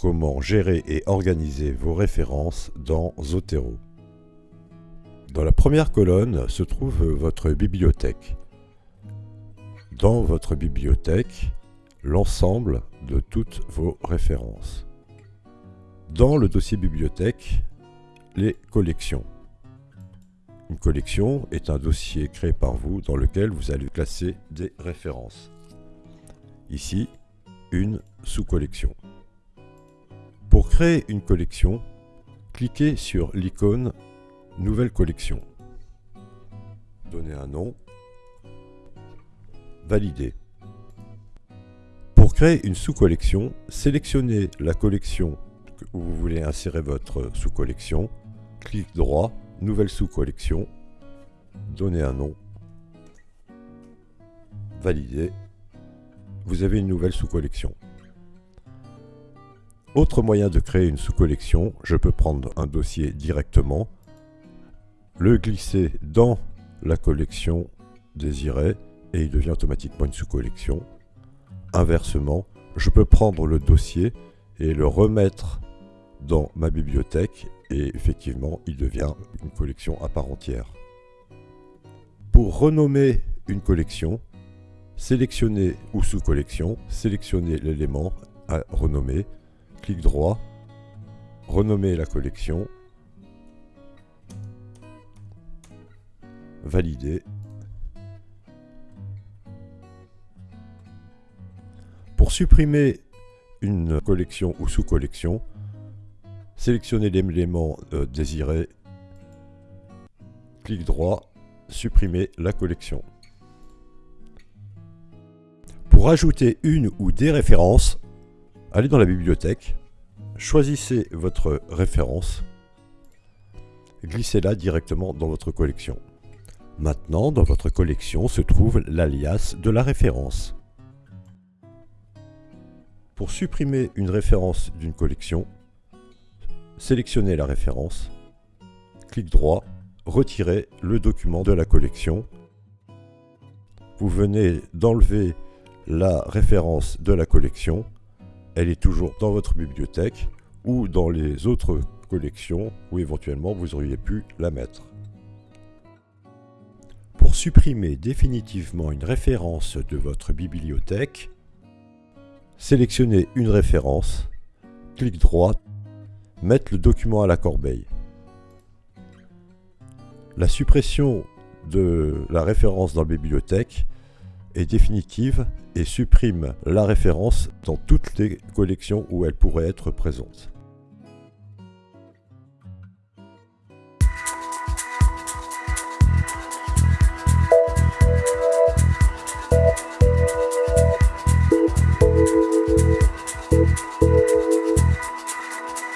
comment gérer et organiser vos références dans Zotero. Dans la première colonne se trouve votre bibliothèque. Dans votre bibliothèque, l'ensemble de toutes vos références. Dans le dossier bibliothèque, les collections. Une collection est un dossier créé par vous dans lequel vous allez classer des références. Ici, une sous-collection. Créer une collection, cliquez sur l'icône Nouvelle collection. Donnez un nom. Valider. Pour créer une sous-collection, sélectionnez la collection où vous voulez insérer votre sous-collection. Clic droit, Nouvelle sous-collection. Donnez un nom. Valider. Vous avez une nouvelle sous-collection. Autre moyen de créer une sous-collection, je peux prendre un dossier directement, le glisser dans la collection désirée et il devient automatiquement une sous-collection. Inversement, je peux prendre le dossier et le remettre dans ma bibliothèque et effectivement il devient une collection à part entière. Pour renommer une collection, sélectionnez ou sous-collection, sélectionnez l'élément à renommer clic droit, renommer la collection, valider. Pour supprimer une collection ou sous-collection, sélectionnez l'élément euh, désiré, clic droit, supprimer la collection. Pour ajouter une ou des références, allez dans la bibliothèque, choisissez votre référence, glissez-la directement dans votre collection. Maintenant, dans votre collection se trouve l'alias de la référence. Pour supprimer une référence d'une collection, sélectionnez la référence, clic droit, retirez le document de la collection. Vous venez d'enlever la référence de la collection elle est toujours dans votre bibliothèque ou dans les autres collections où éventuellement vous auriez pu la mettre. Pour supprimer définitivement une référence de votre bibliothèque, sélectionnez une référence, clic droit, mettre le document à la corbeille. La suppression de la référence dans la bibliothèque est définitive et supprime la référence dans toutes les collections où elle pourrait être présente.